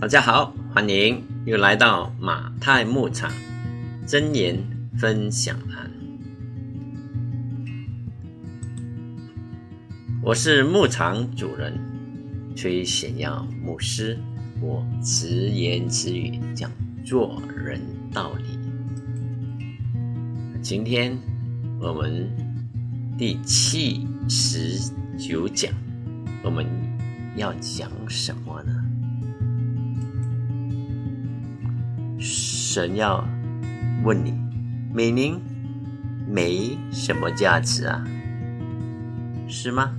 大家好，欢迎又来到马太牧场真言分享栏。我是牧场主人崔显耀牧师，我直言直语讲做人道理。今天我们第七十九讲，我们要讲什么呢？神要问你：美名没什么价值啊，是吗？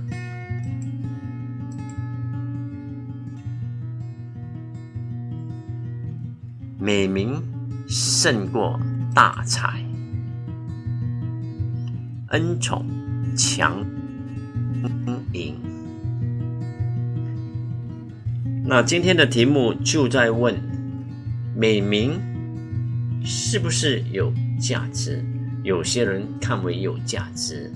美名胜过大财，恩宠强赢。那今天的题目就在问美名。是不是有价值？有些人看为有价值，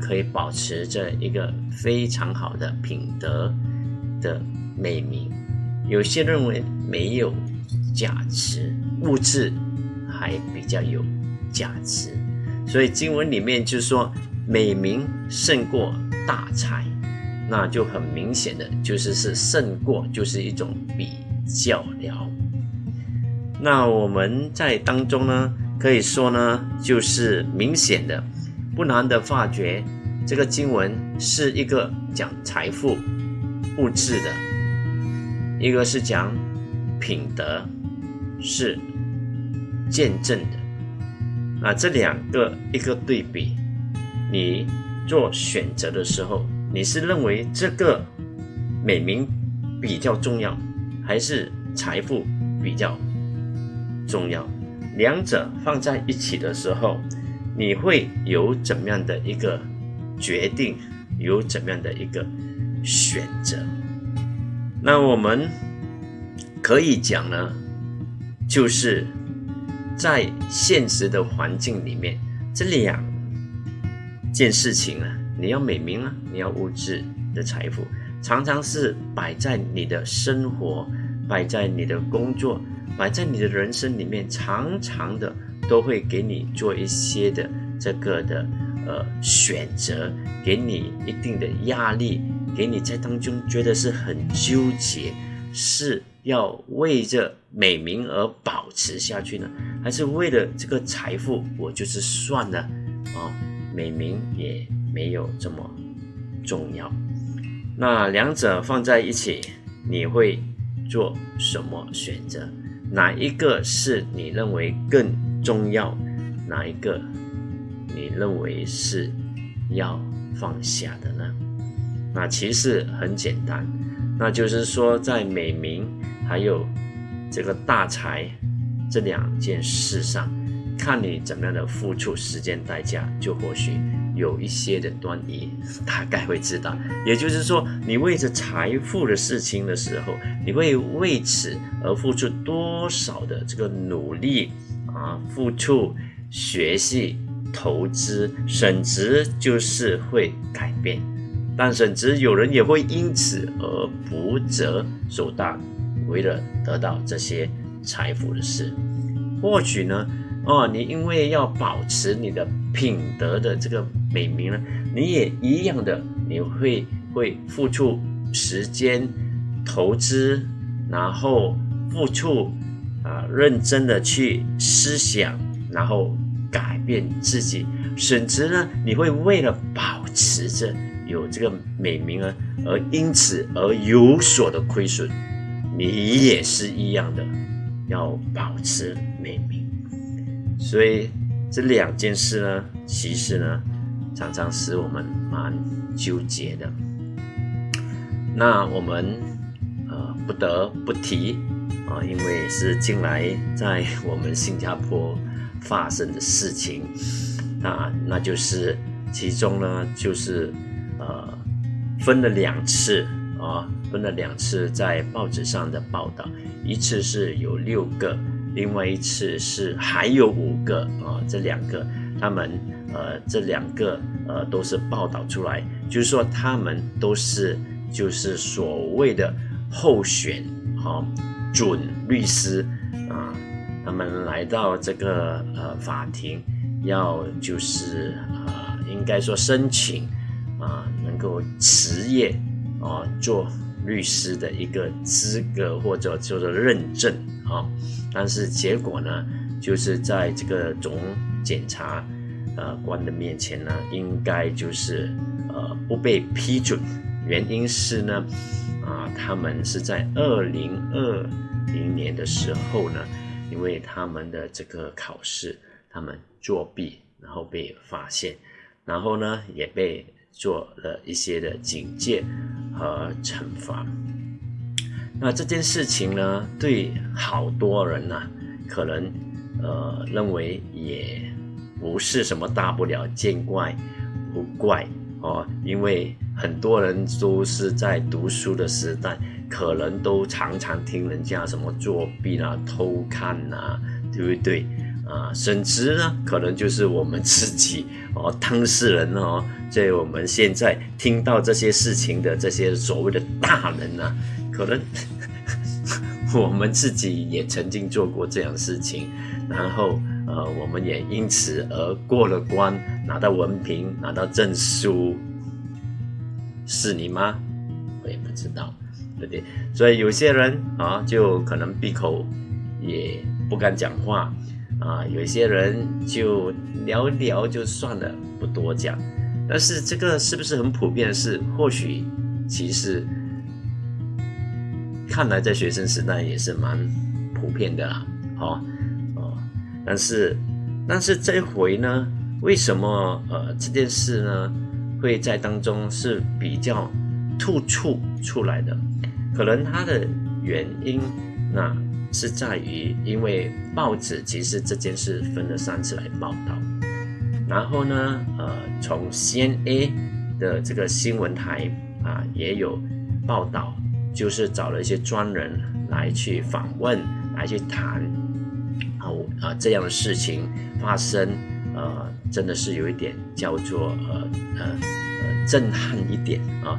可以保持着一个非常好的品德的美名；有些认为没有价值，物质还比较有价值。所以经文里面就说美名胜过大财，那就很明显的就是是胜过，就是一种比较了。那我们在当中呢，可以说呢，就是明显的、不难的发觉，这个经文是一个讲财富、物质的，一个是讲品德，是见证的。那这两个一个对比，你做选择的时候，你是认为这个美名比较重要，还是财富比较？重要，两者放在一起的时候，你会有怎么样的一个决定？有怎么样的一个选择？那我们可以讲呢，就是在现实的环境里面，这两件事情呢，你要美名啊，你要物质的财富，常常是摆在你的生活，摆在你的工作。摆在你的人生里面，常常的都会给你做一些的这个的呃选择，给你一定的压力，给你在当中觉得是很纠结，是要为着美名而保持下去呢，还是为了这个财富，我就是算了啊，美名也没有这么重要。那两者放在一起，你会做什么选择？哪一个是你认为更重要？哪一个你认为是要放下的呢？那其实很简单，那就是说，在美名还有这个大财这两件事上，看你怎么样的付出时间代价，就或许。有一些的端倪，大概会知道。也就是说，你为着财富的事情的时候，你会为此而付出多少的这个努力啊？付出、学习、投资，甚至就是会改变。但甚至有人也会因此而不择手段，为了得到这些财富的事。或许呢？哦，你因为要保持你的品德的这个美名呢，你也一样的，你会会付出时间、投资，然后付出啊，认真的去思想，然后改变自己，甚至呢，你会为了保持着有这个美名啊，而因此而有所的亏损，你也是一样的，要保持美名。所以这两件事呢，其实呢，常常使我们蛮纠结的。那我们呃不得不提啊，因为是近来在我们新加坡发生的事情啊，那就是其中呢，就是呃分了两次啊，分了两次在报纸上的报道，一次是有六个。另外一次是还有五个啊，这两个他们呃，这两个呃都是报道出来，就是说他们都是就是所谓的候选哈准律师啊，他们来到这个呃法庭，要就是啊，应该说申请啊，能够持业啊做律师的一个资格或者叫做认证啊，但是结果呢，就是在这个总检察呃官的面前呢，应该就是呃不被批准，原因是呢。啊，他们是在二零二零年的时候呢，因为他们的这个考试，他们作弊，然后被发现，然后呢也被做了一些的警戒和惩罚。那这件事情呢，对好多人呢，可能呃认为也不是什么大不了，见怪不怪。哦，因为很多人都是在读书的时代，可能都常常听人家什么作弊啦、偷看呐，对不对？啊，甚至呢，可能就是我们自己哦，当事人哦，在我们现在听到这些事情的这些所谓的大人呐，可能 我们自己也曾经做过这样事情，然后。呃，我们也因此而过了关，拿到文凭，拿到证书，是你吗？我也不知道，对不对？所以有些人啊，就可能闭口也不敢讲话啊，有些人就聊聊就算了，不多讲。但是这个是不是很普遍的事？或许其实看来在学生时代也是蛮普遍的啦，好。但是，但是这回呢，为什么呃这件事呢会在当中是比较突出出来的？可能它的原因那是在于，因为报纸其实这件事分了三次来报道，然后呢，呃，从 CNA 的这个新闻台啊也有报道，就是找了一些专人来去访问，来去谈。啊，啊这样的事情发生，呃，真的是有一点叫做呃呃呃震撼一点啊。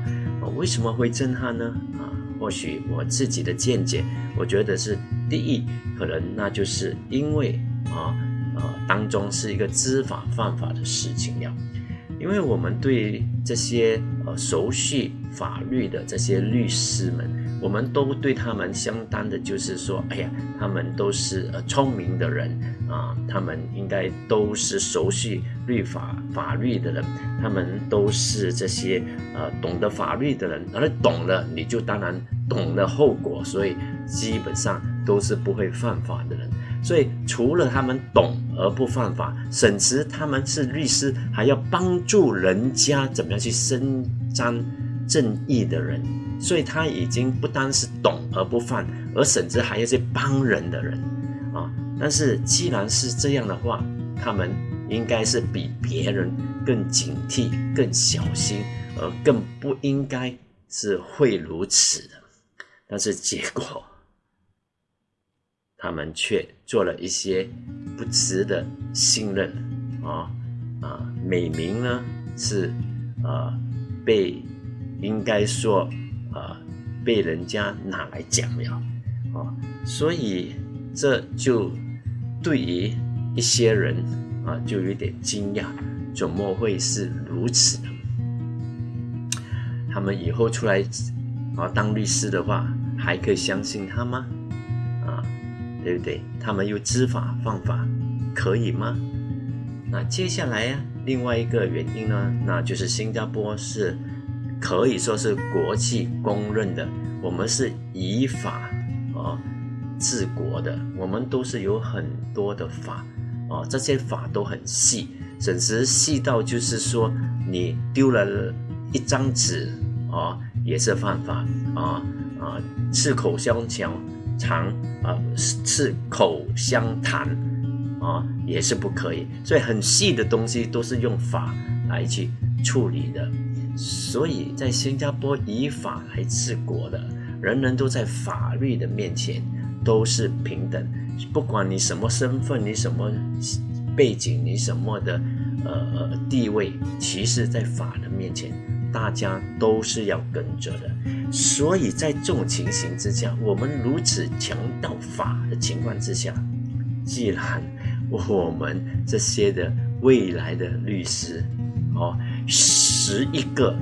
为什么会震撼呢？啊，或许我自己的见解，我觉得是第一，可能那就是因为啊啊当中是一个知法犯法的事情了，因为我们对这些呃熟悉法律的这些律师们。我们都对他们相当的，就是说，哎呀，他们都是呃聪明的人啊，他们应该都是熟悉律法法律的人，他们都是这些呃懂得法律的人，而懂了你就当然懂了后果，所以基本上都是不会犯法的人。所以除了他们懂而不犯法，甚至他们是律师，还要帮助人家怎么样去伸张正义的人。所以他已经不单是懂而不犯，而甚至还有些帮人的人啊。但是既然是这样的话，他们应该是比别人更警惕、更小心，而更不应该是会如此的。但是结果，他们却做了一些不值得信任啊啊！美名呢是呃被应该说。啊，被人家拿来讲了，啊，所以这就对于一些人啊，就有点惊讶，怎么会是如此呢？他们以后出来啊当律师的话，还可以相信他吗？啊，对不对？他们又知法犯法，可以吗？那接下来呀，另外一个原因呢，那就是新加坡是。可以说是国际公认的，我们是以法啊治国的，我们都是有很多的法啊，这些法都很细，甚至细到就是说你丢了一张纸啊也是犯法啊啊，吃口香肠长啊吃口香糖啊也是不可以，所以很细的东西都是用法来去处理的。所以在新加坡以法来治国的，人人都在法律的面前都是平等，不管你什么身份，你什么背景，你什么的呃地位，其实，在法的面前大家都是要跟着的。所以在这种情形之下，我们如此强调法的情况之下，既然我们这些的未来的律师，哦，十一个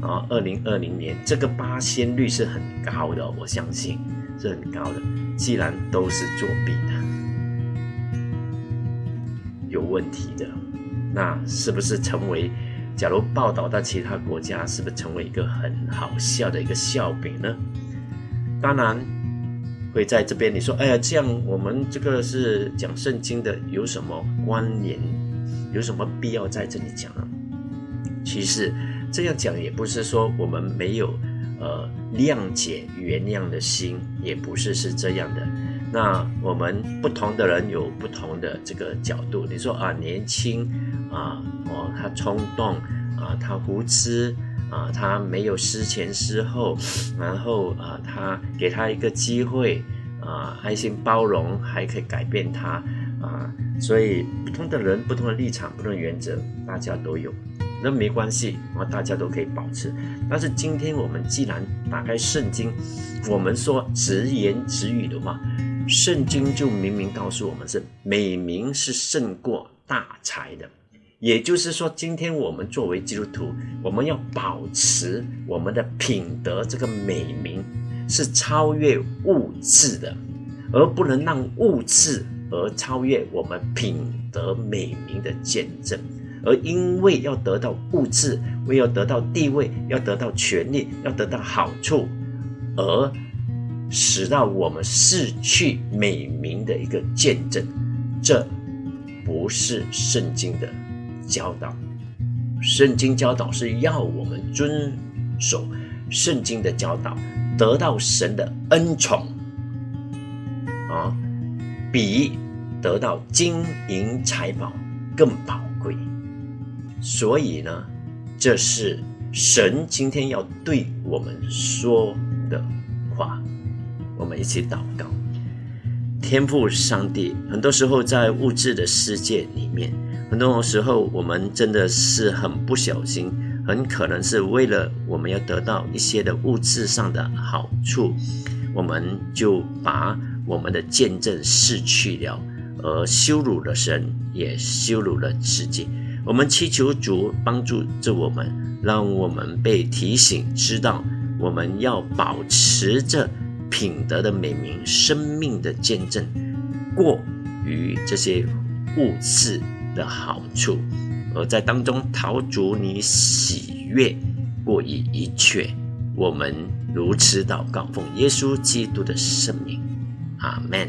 啊，二零二零年这个八仙率是很高的，我相信是很高的。既然都是作弊的，有问题的，那是不是成为？假如报道到其他国家，是不是成为一个很好笑的一个笑柄呢？当然会在这边。你说，哎呀，这样我们这个是讲圣经的，有什么关联？有什么必要在这里讲呢？其实这样讲也不是说我们没有呃谅解、原谅的心，也不是是这样的。那我们不同的人有不同的这个角度。你说啊，年轻。啊，哦，他冲动啊，他无知啊，他没有思前思后，然后啊，他给他一个机会啊，爱心包容，还可以改变他啊，所以不同的人、不同的立场、不同的原则，大家都有，那没关系啊，大家都可以保持。但是今天我们既然打开圣经，我们说直言直语的话，圣经就明明告诉我们是美名是胜过大财的。也就是说，今天我们作为基督徒，我们要保持我们的品德这个美名是超越物质的，而不能让物质而超越我们品德美名的见证。而因为要得到物质，为要得到地位，要得到权利，要得到好处，而使到我们失去美名的一个见证，这不是圣经的。教导，圣经教导是要我们遵守圣经的教导，得到神的恩宠啊，比得到金银财宝更宝贵。所以呢，这是神今天要对我们说的话。我们一起祷告，天父上帝，很多时候在物质的世界里面。很多时候，我们真的是很不小心，很可能是为了我们要得到一些的物质上的好处，我们就把我们的见证失去了，而羞辱了神，也羞辱了自己。我们祈求主帮助着我们，让我们被提醒，知道我们要保持着品德的美名、生命的见证，过于这些物质。的好处，而在当中陶足你喜悦过于一切。我们如此祷告，奉耶稣基督的圣名，阿门。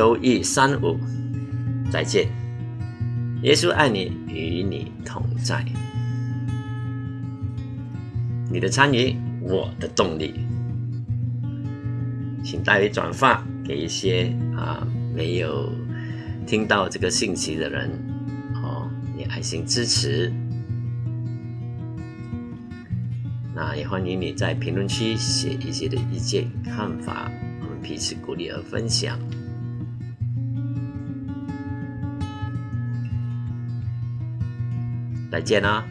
周一三五，再见。耶稣爱你，与你同在。你的参与。我的动力，请代为转发给一些啊没有听到这个信息的人，哦，你爱心支持。那也欢迎你在评论区写一些的意见看法，我们彼此鼓励和分享。再见啦！